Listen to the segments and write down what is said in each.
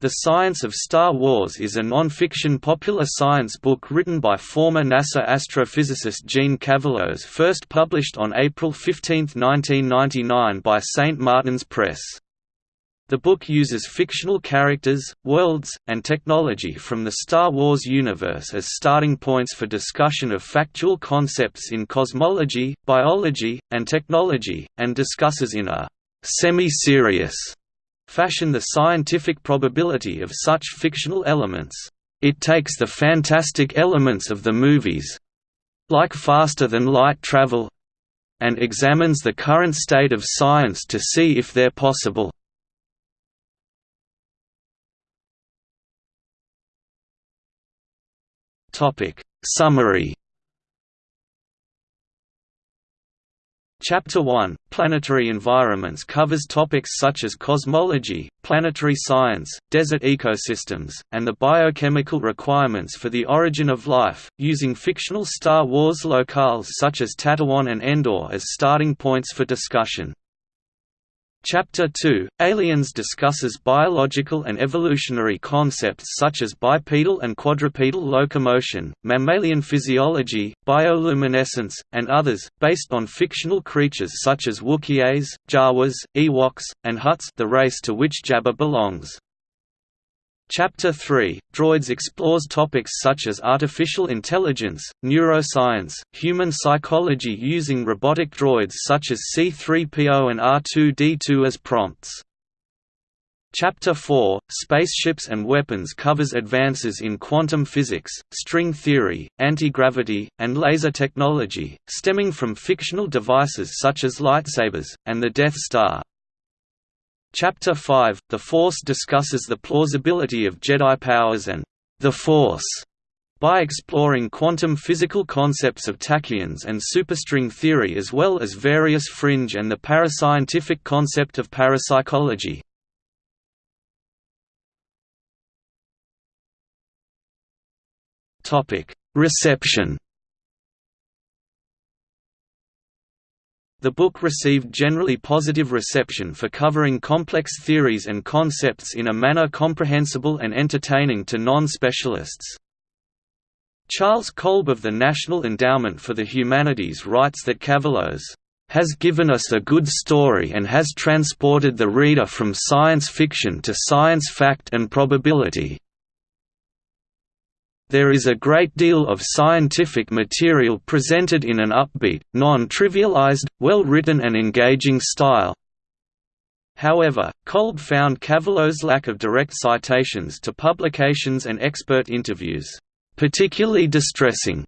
The Science of Star Wars is a non-fiction popular science book written by former NASA astrophysicist Jeanne Cavelos first published on April 15, 1999 by St. Martin's Press. The book uses fictional characters, worlds, and technology from the Star Wars universe as starting points for discussion of factual concepts in cosmology, biology, and technology, and discusses in a semi-serious fashion the scientific probability of such fictional elements. It takes the fantastic elements of the movies—like faster-than-light travel, and examines the current state of science to see if they're possible. Summary Chapter 1, Planetary Environments covers topics such as cosmology, planetary science, desert ecosystems, and the biochemical requirements for the origin of life, using fictional Star Wars locales such as Tatooine and Endor as starting points for discussion. Chapter 2, Aliens discusses biological and evolutionary concepts such as bipedal and quadrupedal locomotion, mammalian physiology, bioluminescence, and others, based on fictional creatures such as Wookiees, Jawas, Ewoks, and Hutts the race to which Jabba belongs. Chapter 3, Droids explores topics such as artificial intelligence, neuroscience, human psychology using robotic droids such as C-3PO and R2-D2 as prompts. Chapter 4, Spaceships and Weapons covers advances in quantum physics, string theory, anti-gravity, and laser technology, stemming from fictional devices such as lightsabers, and the Death Star. Chapter 5, The Force discusses the plausibility of Jedi powers and the Force by exploring quantum physical concepts of tachyons and superstring theory as well as various fringe and the parascientific concept of parapsychology. Reception The book received generally positive reception for covering complex theories and concepts in a manner comprehensible and entertaining to non-specialists. Charles Kolb of the National Endowment for the Humanities writes that Cavelos has given us a good story and has transported the reader from science fiction to science fact and probability. There is a great deal of scientific material presented in an upbeat, non-trivialized, well-written and engaging style. However, Kolb found Cavelos' lack of direct citations to publications and expert interviews, "...particularly distressing."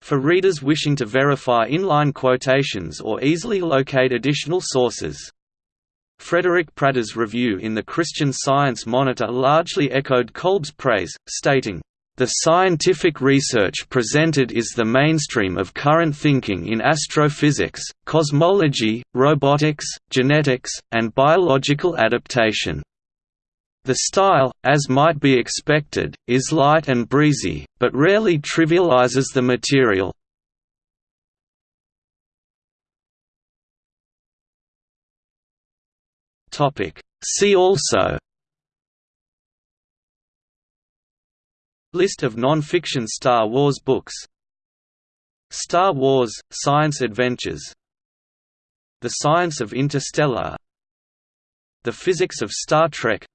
for readers wishing to verify inline quotations or easily locate additional sources. Frederick Prater's review in the Christian Science Monitor largely echoed Kolb's praise, stating, the scientific research presented is the mainstream of current thinking in astrophysics, cosmology, robotics, genetics, and biological adaptation. The style, as might be expected, is light and breezy, but rarely trivializes the material. See also List of non-fiction Star Wars books. Star Wars – Science Adventures. The Science of Interstellar. The Physics of Star Trek.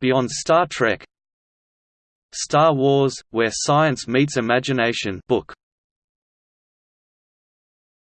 Beyond Star Trek. Star Wars – Where Science Meets Imagination book